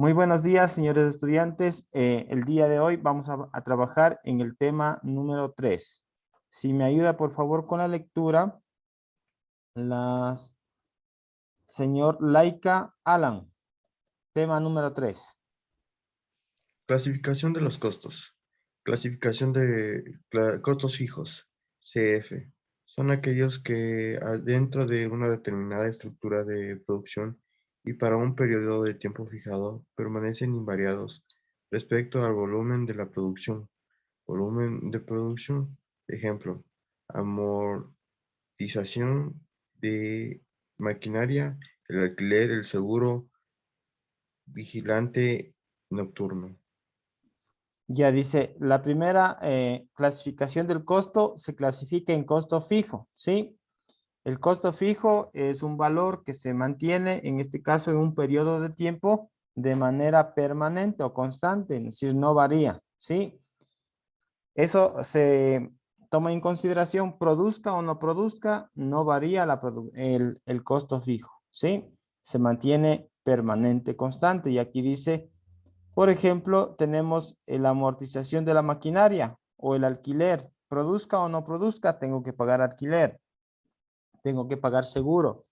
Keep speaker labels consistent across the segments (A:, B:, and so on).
A: Muy buenos días, señores estudiantes. Eh, el día de hoy vamos a, trabajar en el tema número 3. Si me ayuda, por favor, con la lectura, señor Laika Alan, tema número 3.
B: Clasificación de los costos. Clasificación de costos fijos, CF. Son aquellos que dentro de una determinada estructura de producción y para un periodo de tiempo fijado permanecen invariados respecto al volumen de la producción. Volumen de producción, ejemplo, amortización de maquinaria, el alquiler, el seguro, vigilante nocturno.
A: Ya dice, la primera eh, clasificación del costo se clasifica en costo fijo, ¿sí? El costo fijo es un valor que se mantiene, en este caso, en un periodo de tiempo de manera permanente o constante, es decir, no varía, ¿sí? Eso se toma en consideración, produzca o no produzca, no varía la el, el costo fijo, ¿sí? Se mantiene permanente, constante, y aquí dice por ejemplo, tenemos la amortización de la maquinaria o el alquiler. Produzca o no produzca, tengo que pagar alquiler. Tengo que pagar seguro.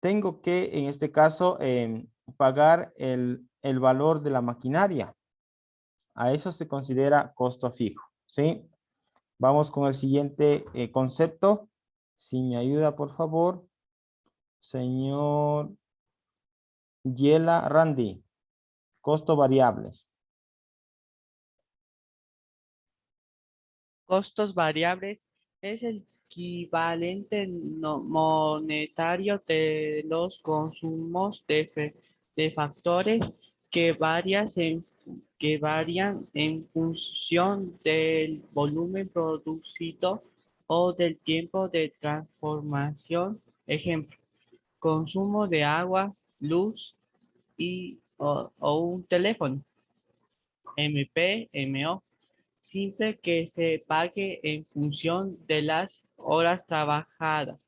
A: Tengo que, en este caso, em, pagar el, valor de la maquinaria. A eso se considera costo fijo, ¿sí? Vamos con el siguiente eh, concepto. Si me ayuda, por favor. Señor Yela Randy. Costo variables.
C: Costos variables es el equivalente monetario de los consumos de, de factores que, varias en, que varían en función del volumen producido o del tiempo de transformación. Ejemplo, consumo de agua, luz y o, un teléfono. MP, MO. Simple que se pague en función de las horas trabajadas.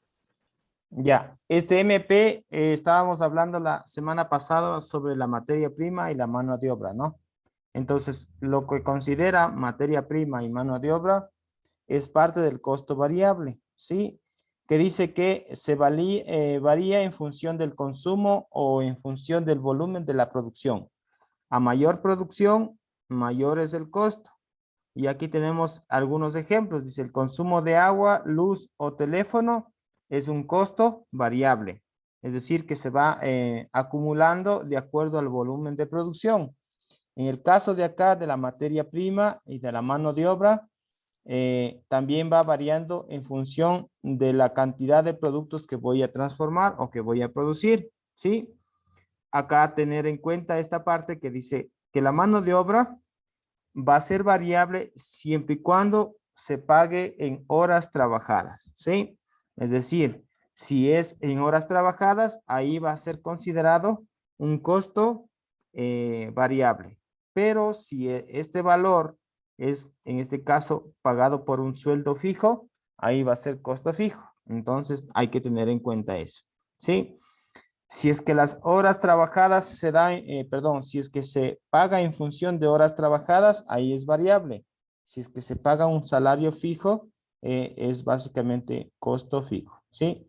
A: Ya, este MP eh, estábamos hablando la semana pasada sobre la materia prima y la mano de obra, ¿no? Entonces, lo que considera materia prima y mano de obra es parte del costo variable, ¿sí? Que dice que se eh, varía en función del consumo o en función del volumen de la producción. A mayor producción, mayor es el costo. Y aquí tenemos algunos ejemplos. Dice el consumo de agua, luz o teléfono es un costo variable. Es decir, que se va eh, acumulando de acuerdo al volumen de producción. En el caso de acá de la materia prima y de la mano de obra, eh, también va variando en función de la cantidad de productos que voy a transformar o que voy a producir, ¿sí? Acá tener en cuenta esta parte que dice que la mano de obra va a ser variable siempre y cuando se pague en horas trabajadas, ¿sí? Es decir, si es en horas trabajadas, ahí va a ser considerado un costo eh, variable. Pero si e, este valor es en este caso pagado por un sueldo fijo, ahí va a ser costo fijo. Entonces hay que tener en cuenta eso. ¿Sí? Si es que las horas trabajadas se dan, eh, perdón, si es que se paga en función de horas trabajadas, ahí es variable. Si es que se paga un salario fijo, eh, es básicamente costo fijo. ¿Sí?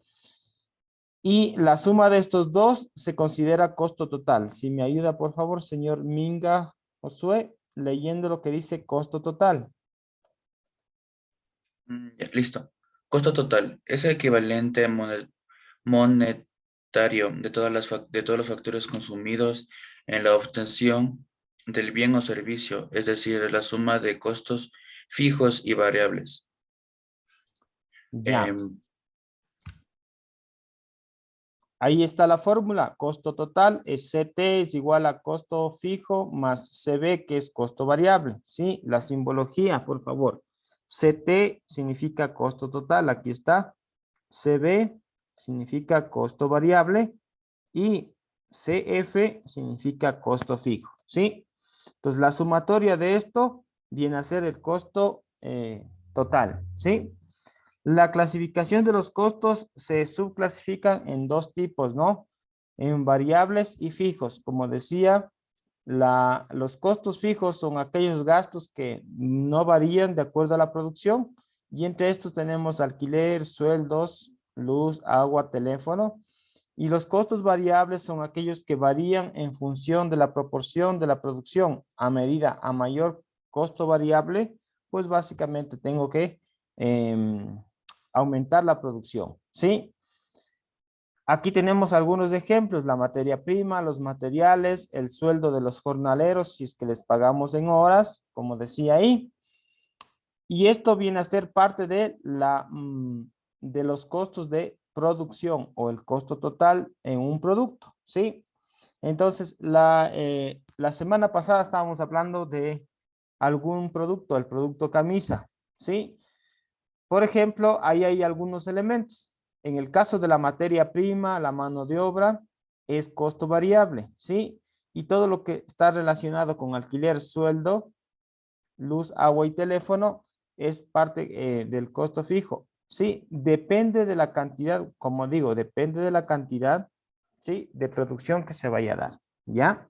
A: Y la suma de estos dos se considera costo total. Si me ayuda, por favor, señor Minga Josué leyendo lo que dice costo total.
D: Mm, listo. Costo total es el equivalente monetario de, todas las, de todos los factores consumidos en la obtención del bien o servicio, es decir, la suma de costos fijos y variables.
A: Ya. Em, Ahí está la fórmula, costo total es CT es igual a costo fijo más CB que es costo variable, ¿sí? La simbología, por favor. CT significa costo total, aquí está. CB significa costo variable y CF significa costo fijo, ¿sí? Entonces la sumatoria de esto viene a ser el costo eh, total, ¿sí? La clasificación de los costos se subclasifican en dos tipos, ¿no? en variables y fijos. Como decía, los costos fijos son aquellos gastos que no varían de acuerdo a la producción y entre estos tenemos alquiler, sueldos, luz, agua, teléfono. Y los costos variables son aquellos que varían en función de la proporción de la producción. A medida, a mayor costo variable, pues básicamente tengo que em, aumentar la producción, ¿sí? Aquí tenemos algunos ejemplos, la materia prima, los materiales, el sueldo de los jornaleros, si es que les pagamos en horas, como decía ahí. Y esto viene a ser parte de, la, mm, de los costos de producción o el costo total en un producto, ¿sí? Entonces, la, eh, la semana pasada estábamos hablando de algún producto, el producto camisa, ¿sí? Por ejemplo, ahí hay algunos elementos. En el caso de la materia prima, la mano de obra es costo variable, ¿sí? Y todo lo que está relacionado con alquiler, sueldo, luz, agua y teléfono es parte eh, del costo fijo. Sí, depende de la cantidad, como digo, depende de la cantidad, sí, de producción que se vaya a dar, ¿ya?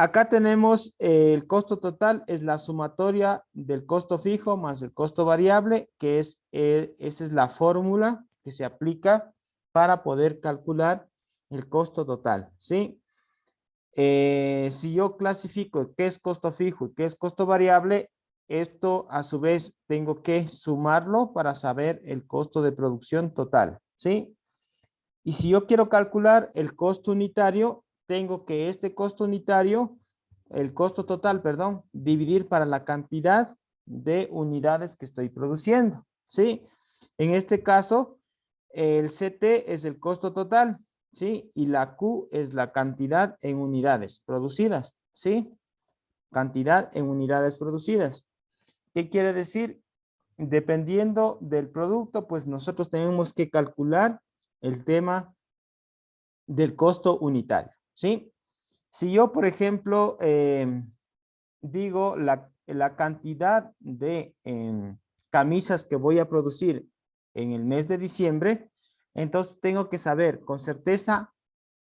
A: Acá tenemos eh, el costo total, es la sumatoria del costo fijo más el costo variable, que es, eh, esa es la fórmula que se aplica para poder calcular el costo total, ¿sí? Eh, si yo clasifico qué es costo fijo y qué es costo variable, esto a su vez tengo que sumarlo para saber el costo de producción total, ¿sí? Y si yo quiero calcular el costo unitario, tengo que este costo unitario, el costo total, perdón, dividir para la cantidad de unidades que estoy produciendo, ¿sí? En este caso, el CT es el costo total, ¿sí? Y la Q es la cantidad en unidades producidas, ¿sí? Cantidad en unidades producidas. ¿Qué quiere decir? Dependiendo del producto, pues nosotros tenemos que calcular el tema del costo unitario, ¿sí? Si yo, por ejemplo, em, digo la, cantidad de em, camisas que voy a producir en el mes de diciembre, entonces tengo que saber con certeza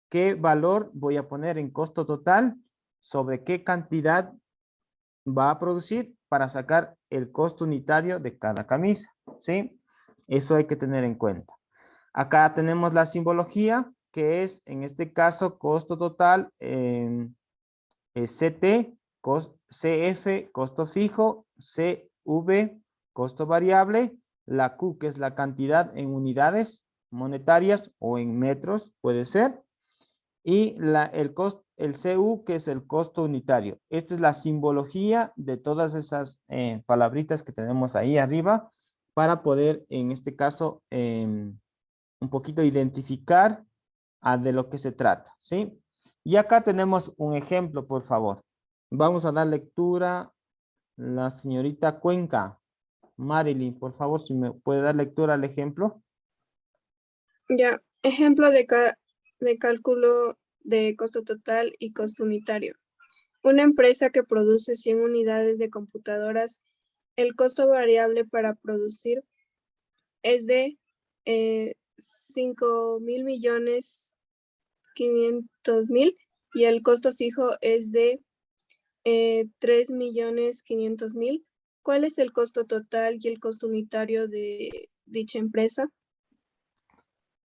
A: qué valor voy a poner en costo total sobre qué cantidad va a producir para sacar el costo unitario de cada camisa, ¿sí? Eso hay que tener en cuenta. Acá tenemos la simbología, que es, en este caso, costo total en CT, CF, costo fijo, CV, costo variable, la Q, que es la cantidad en unidades monetarias o en metros, puede ser, y la, el, costo, el CU, que es el costo unitario. Esta es la simbología de todas esas eh, palabritas que tenemos ahí arriba para poder, en este caso, em, un poquito identificar de lo que se trata, ¿sí? Y acá tenemos un ejemplo, por favor. Vamos a dar lectura la señorita Cuenca. Marilyn, por favor, si me puede dar lectura al ejemplo.
E: Ya, ejemplo de, de cálculo de costo total y costo unitario. Una empresa que produce 100 unidades de computadoras, el costo variable para producir es de eh, 5 mil millones 500 mil y el costo fijo es de eh, 3 millones 500 mil. ¿Cuál es el costo total y el costo unitario de dicha empresa?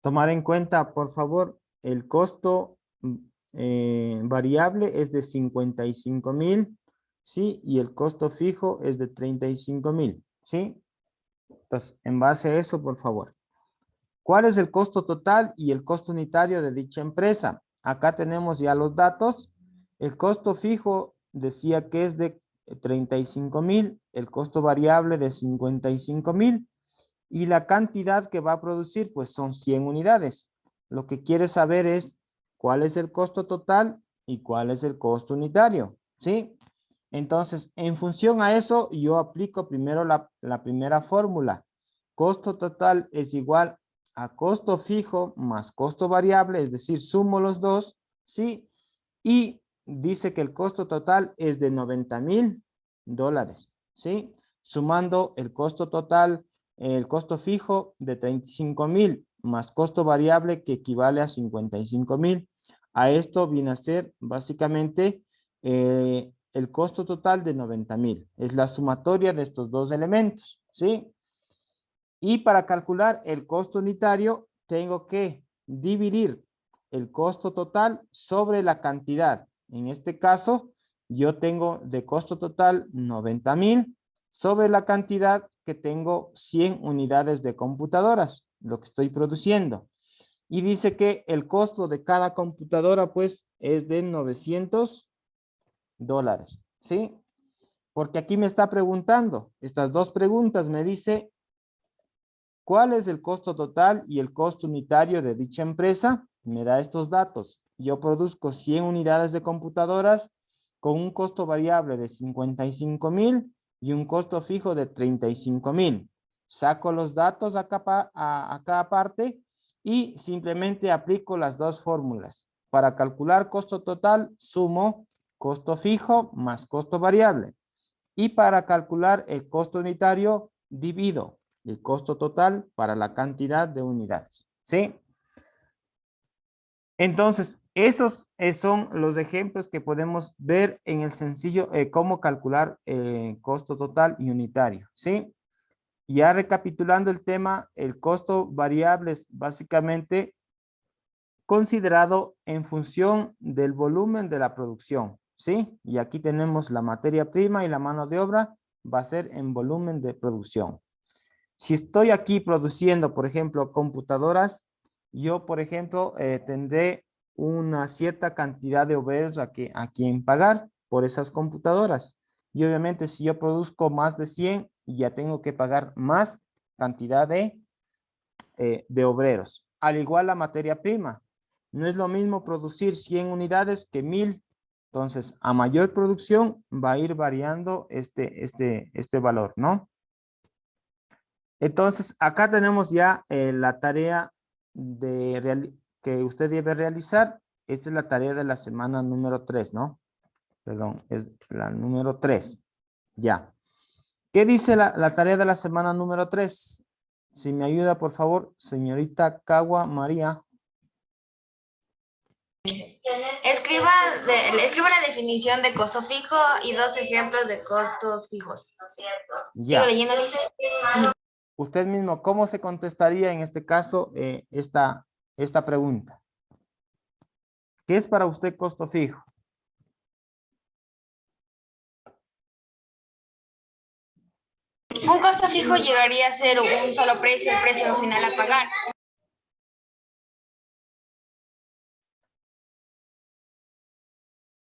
A: Tomar en cuenta, por favor, el costo eh, variable es de 55 mil, ¿sí? Y el costo fijo es de 35 mil, ¿sí? Entonces, en base a eso, por favor. ¿Cuál es el costo total y el costo unitario de dicha empresa? Acá tenemos ya los datos. El costo fijo decía que es de 35 mil, el costo variable de 55 mil y la cantidad que va a producir pues son 100 unidades. Lo que quiere saber es cuál es el costo total y cuál es el costo unitario, ¿sí? Entonces, en función a eso, yo aplico primero la, la primera fórmula. Costo total es igual a costo fijo más costo variable, es decir, sumo los dos, ¿sí? Y dice que el costo total es de 90 mil dólares, ¿sí? Sumando el costo total, el costo fijo de 35 mil más costo variable que equivale a 55 mil. A esto viene a ser básicamente eh, el costo total de 90 mil. Es la sumatoria de estos dos elementos, ¿sí? Y para calcular el costo unitario, tengo que dividir el costo total sobre la cantidad. En este caso, yo tengo de costo total 90 mil sobre la cantidad que tengo 100 unidades de computadoras, lo que estoy produciendo. Y dice que el costo de cada computadora pues es de 900 dólares, ¿sí? Porque aquí me está preguntando, estas dos preguntas me dice, ¿cuál es el costo total y el costo unitario de dicha empresa? Me da estos datos. Yo produzco 100 unidades de computadoras con un costo variable de 55 mil y un costo fijo de 35 mil. Saco los datos a, a, a cada parte y simplemente aplico las dos fórmulas. Para calcular costo total, sumo costo fijo más costo variable. Y para calcular el costo unitario, divido el costo total para la cantidad de unidades. ¿Sí? Entonces, esos eh, son los ejemplos que podemos ver en el sencillo eh, cómo calcular eh, costo total y unitario. ¿Sí? Ya recapitulando el tema, el costo variable es básicamente considerado en función del volumen de la producción. ¿sí? Y aquí tenemos la materia prima y la mano de obra va a ser en volumen de producción. Si estoy aquí produciendo, por ejemplo, computadoras, yo, por ejemplo, eh, tendré una cierta cantidad de obreros a, que, a quien pagar por esas computadoras. Y obviamente si yo produzco más de 100, ya tengo que pagar más cantidad de, eh, de obreros. Al igual la materia prima. No es lo mismo producir 100 unidades que 1000 entonces, a mayor producción va a ir variando este, este, este valor, ¿no? Entonces, acá tenemos ya eh, la tarea de que usted debe realizar. Esta es la tarea de la semana número 3, ¿no? Perdón, es la número 3. Ya. ¿Qué dice la, la tarea de la semana número 3? Si me ayuda, por favor, señorita Cagua María.
F: Escriba, escriba la definición de costo fijo y dos ejemplos de costos fijos.
A: Ya.
F: leyendo, dice.
A: Usted mismo, ¿cómo se contestaría en este caso eh, esta, esta pregunta? ¿Qué es para usted costo fijo?
F: Un costo fijo llegaría a ser un solo precio, el precio final a pagar.